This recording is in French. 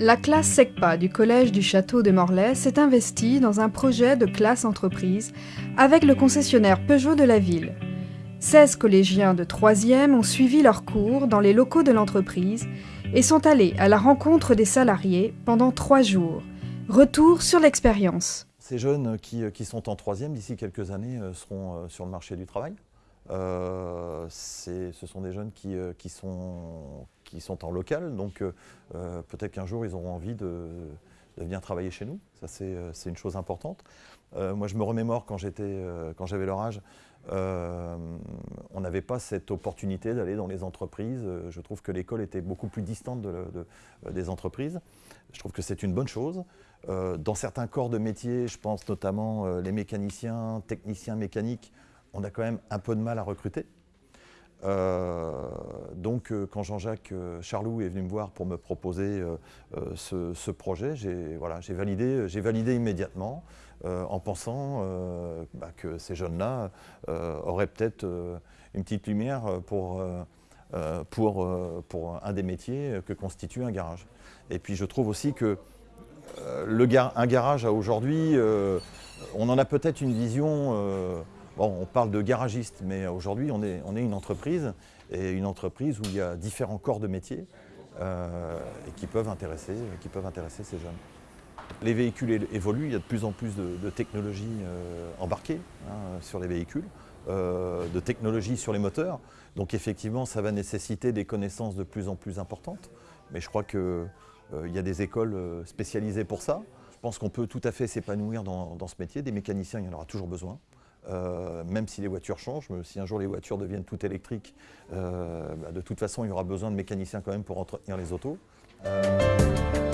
La classe SECPA du Collège du Château de Morlaix s'est investie dans un projet de classe entreprise avec le concessionnaire Peugeot de la ville. 16 collégiens de 3e ont suivi leurs cours dans les locaux de l'entreprise et sont allés à la rencontre des salariés pendant trois jours. Retour sur l'expérience. Ces jeunes qui, sont en 3e d'ici quelques années euh, seront euh, sur le marché du travail. Euh, ce sont des jeunes qui, qui sont qui sont en local, donc euh, euh, peut-être qu'un jour ils auront envie de, venir travailler chez nous. Ça c'est euh, une chose importante. moi je me remémore quand j'avais leur âge, on n'avait pas cette opportunité d'aller dans les entreprises. Je trouve que l'école était beaucoup plus distante des entreprises. Je trouve que c'est une bonne chose. dans certains corps de métier, je pense notamment les mécaniciens, techniciens mécaniques, on a quand même un peu de mal à recruter. Euh, donc euh, quand Jean-Jacques euh, Charlou est venu me voir pour me proposer ce, projet, j'ai voilà, validé, validé immédiatement en pensant bah, que ces jeunes-là auraient peut-être une petite lumière pour, pour, pour un des métiers que constitue un garage. Et puis je trouve aussi que le un garage aujourd'hui, on en a peut-être une vision on parle de garagiste, mais aujourd'hui, on est, une entreprise, et une entreprise où il y a différents corps de métiers euh, et qui peuvent, intéresser, qui peuvent intéresser ces jeunes. Les véhicules évoluent, il y a de plus en plus de, technologies euh, embarquées hein, sur les véhicules, euh, de technologies sur les moteurs. Donc effectivement, ça va nécessiter des connaissances de plus en plus importantes. Mais je crois qu'il y a des écoles spécialisées pour ça. Je pense qu'on peut tout à fait s'épanouir dans ce métier. Des mécaniciens, il y en aura toujours besoin. Euh, même si les voitures changent, si un jour les voitures deviennent toutes électriques, euh, bah, de toute façon il y aura besoin de mécaniciens quand même pour entretenir les autos. Euh,